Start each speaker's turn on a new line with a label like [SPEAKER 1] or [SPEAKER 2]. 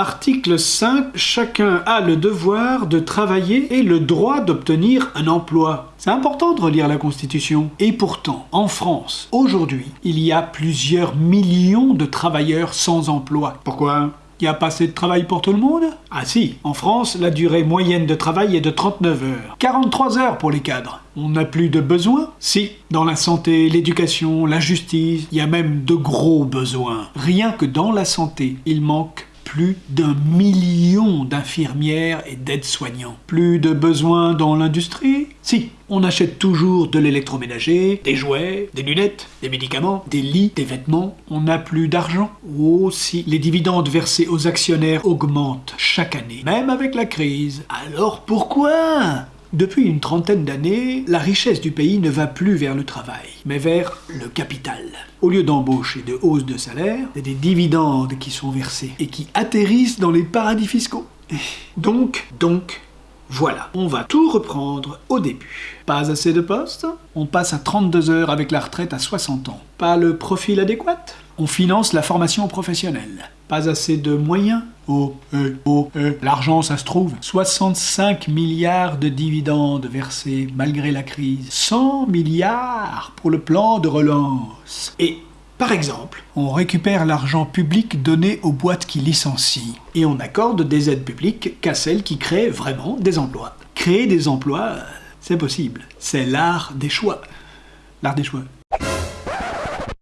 [SPEAKER 1] Article 5. Chacun a le devoir de travailler et le droit d'obtenir un emploi. C'est important de relire la Constitution. Et pourtant, en France, aujourd'hui, il y a plusieurs millions de travailleurs sans emploi. Pourquoi? Il n'y a pas assez de travail pour tout le monde? Ah si, en France, la durée moyenne de travail est de 39 heures. 43 heures pour les cadres. On n'a plus de besoins? Si, dans la santé, l'éducation, la justice, il y a même de gros besoins. Rien que dans la santé, il manque plus d'un million d'infirmières et d'aides-soignants. Plus de besoins dans l'industrie? Si, on achète toujours de l'électroménager, des jouets, des lunettes, des médicaments, des lits, des vêtements. On n'a plus d'argent. Oh si, les dividendes versés aux actionnaires augmentent chaque année, même avec la crise. Alors pourquoi? Depuis une trentaine d'années, la richesse du pays ne va plus vers le travail, mais vers le capital. Au lieu d'embauche et de hausse de salaire, c'est des dividendes qui sont versés et qui atterrissent dans les paradis fiscaux. Donc, donc, voilà, on va tout reprendre au début. Pas assez de postes On passe à 32 heures avec la retraite à 60 ans. Pas le profil adéquat On finance la formation professionnelle. Pas assez de moyens Oh, euh, oh, euh. L'argent, ça se trouve. 65 milliards de dividendes versés malgré la crise. 100 milliards pour le plan de relance. Et par exemple, on récupère l'argent public donné aux boîtes qui licencient et on accorde des aides publiques qu'à celles qui créent vraiment des emplois. Créer des emplois, c'est possible. C'est l'art des choix. L'art des choix.